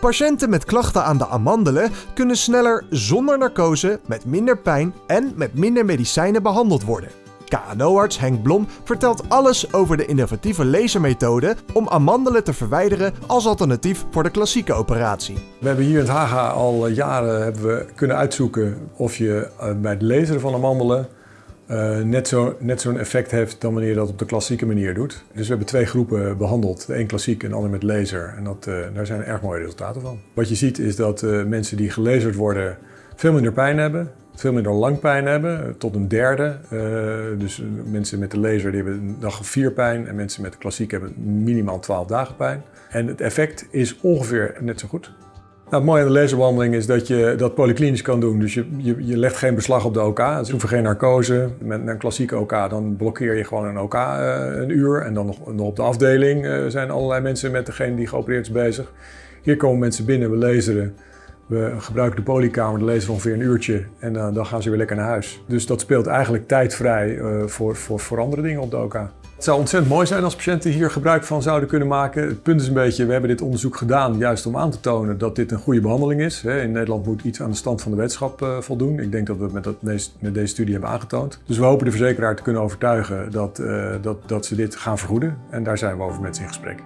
Patiënten met klachten aan de amandelen kunnen sneller zonder narcose, met minder pijn en met minder medicijnen behandeld worden. KNO-arts Henk Blom vertelt alles over de innovatieve lasermethode om amandelen te verwijderen als alternatief voor de klassieke operatie. We hebben hier in het Haga al jaren hebben we kunnen uitzoeken of je eh, bij het laseren van amandelen uh, net zo'n net effect heeft dan wanneer je dat op de klassieke manier doet. Dus we hebben twee groepen behandeld. De een klassiek en de ander met laser. En dat, uh, daar zijn erg mooie resultaten van. Wat je ziet is dat uh, mensen die gelaserd worden veel minder pijn hebben. Veel minder lang pijn hebben, tot een derde. dus mensen met de laser die hebben een dag of vier pijn. En mensen met de klassiek hebben minimaal 12 dagen pijn. En het effect is ongeveer net zo goed. Nou, het mooie aan de laserbehandeling is dat je dat polyklinisch kan doen. Dus je, je, legt geen beslag op de OK. Je hoeft geen narcose. Met een klassieke OK dan blokkeer je gewoon een OK uh, een uur. En dan nog, nog op de afdeling uh, zijn allerlei mensen met degene die geopereerd is bezig. Hier komen mensen binnen, we laseren. We gebruiken de polykamer, de laser ongeveer een uurtje. En uh, dan gaan ze weer lekker naar huis. Dus dat speelt eigenlijk tijdvrij voor, voor, voor andere dingen op de OK. Het zou ontzettend mooi zijn als patiënten hier gebruik van zouden kunnen maken. Het punt is een beetje, we hebben dit onderzoek gedaan juist om aan te tonen dat dit een goede behandeling is. In Nederland moet iets aan de stand van de wetenschap voldoen. Ik denk dat we met, dat, met deze studie hebben aangetoond. Dus we hopen de verzekeraar te kunnen overtuigen dat, dat, dat ze dit gaan vergoeden. En daar zijn we over met ze in gesprek.